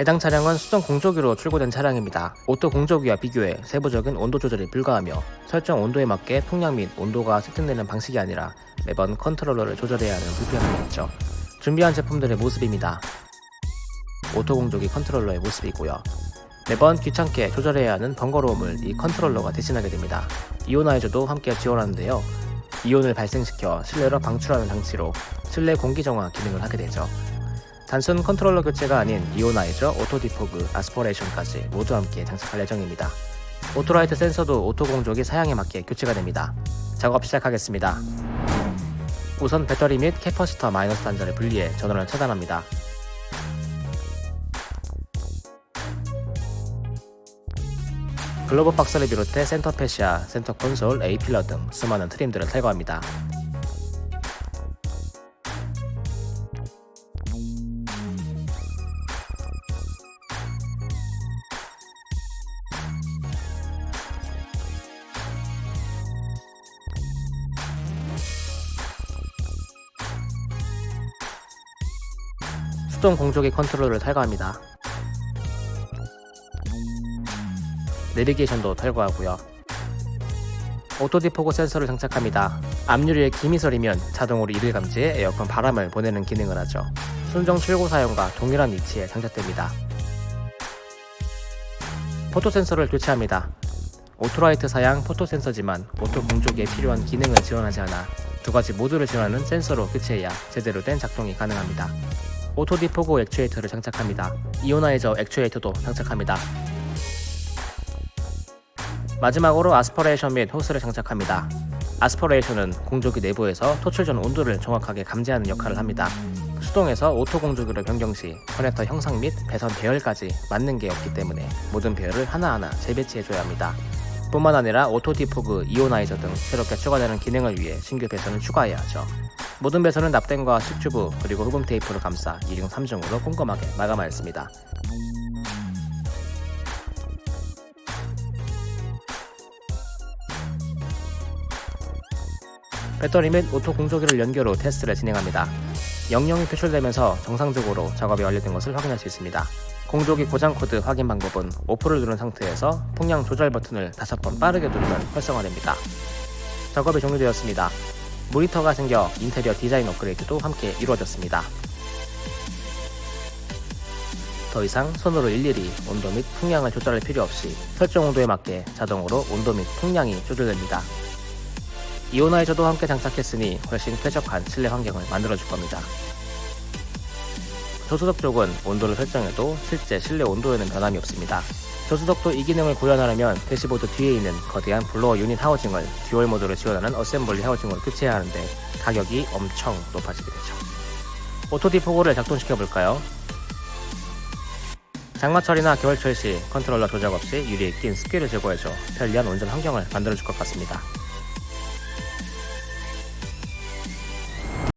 해당 차량은 수동 공조기로 출고된 차량입니다. auto 공조기와 비교해 세부적인 온도 조절이 불가하며 설정 온도에 맞게 풍량 및 온도가 세팅되는 방식이 아니라 매번 컨트롤러를 조절해야 하는 불편함이 있죠. 준비한 제품들의 모습입니다. auto 공조기 컨트롤러의 모습이고요. 매번 귀찮게 조절해야 하는 번거로움을 이 컨트롤러가 대신하게 됩니다. ionizer도 함께 지원하는데요. 이온을 발생시켜 실내로 방출하는 장치로 실내 공기 정화 기능을 하게 되죠. 단순 컨트롤러 교체가 아닌 ionizer, auto defog, aspiration까지 모두 함께 장착할 예정입니다. auto light 센서도 auto 공조기 사양에 맞게 교체가 됩니다. 작업 시작하겠습니다. 우선 배터리 및 capacitor 마이너스 단자를 분리해 전원을 차단합니다. 글로브 박스를 비롯해 center fascia, center console, A pillar 등 수많은 trim들을 탈거합니다. 수동 공조기 컨트롤을 탈거합니다. 내비게이션도 탈거하고요. auto defog 센서를 장착합니다. 앞유리에 김이 서리면 자동으로 이를 감지해 에어컨 바람을 보내는 기능을 하죠. 순정 출고 사양과 동일한 위치에 장착됩니다. photo 센서를 교체합니다. auto light 사양 photo 센서지만 auto 공조기에 필요한 기능을 지원하지 않아 두 가지 모두를 지원하는 센서로 교체해야 제대로 된 작동이 가능합니다. auto defog 액추에이터를 장착합니다. ionizer 액추에이터도 장착합니다. 마지막으로 aspiration 및 호스를 장착합니다. aspiration은 공조기 내부에서 토출 전 온도를 정확하게 감지하는 역할을 합니다. 수동에서 auto 공조기로 변경 시 커넥터 형상 및 배선 배열까지 맞는 게 없기 때문에 모든 배열을 하나하나 재배치해줘야 합니다. 뿐만 아니라 auto defog, ionizer 등 새롭게 추가되는 기능을 위해 신규 배선을 추가해야 하죠. 모든 배선은 납땜과 수축튜브 그리고 흡음 테이프로 감싸 2중 3중으로 꼼꼼하게 마감하였습니다. 배터리 및 auto 공조기를 연결 후 테스트를 진행합니다. 영영이 표출되면서 정상적으로 작업이 완료된 것을 확인할 수 있습니다. 공조기 고장 코드 확인 방법은 off를 누른 상태에서 풍량 조절 버튼을 5번 빠르게 누르면 활성화됩니다. 작업이 종료되었습니다. 모니터가 생겨 인테리어 디자인 업그레이드도 함께 이루어졌습니다. 더 이상 손으로 일일이 온도 및 풍량을 조절할 필요 없이 설정 온도에 맞게 자동으로 온도 및 풍량이 조절됩니다. ionizer도 함께 장착했으니 훨씬 쾌적한 실내 환경을 만들어줄 겁니다. 조수석 쪽은 온도를 설정해도 실제 실내 온도에는 변함이 없습니다. 조수석도 이 기능을 구현하려면 대시보드 뒤에 있는 거대한 blower unit 하우징을 dual 모드로 지원하는 어셈블리 하우징으로 교체해야 하는데 가격이 엄청 높아지게 되죠. auto defog를 작동시켜 볼까요? 장마철이나 겨울철 시 컨트롤러 조작 없이 유리에 낀 습기를 제거해줘 편리한 운전 환경을 만들어줄 것 같습니다.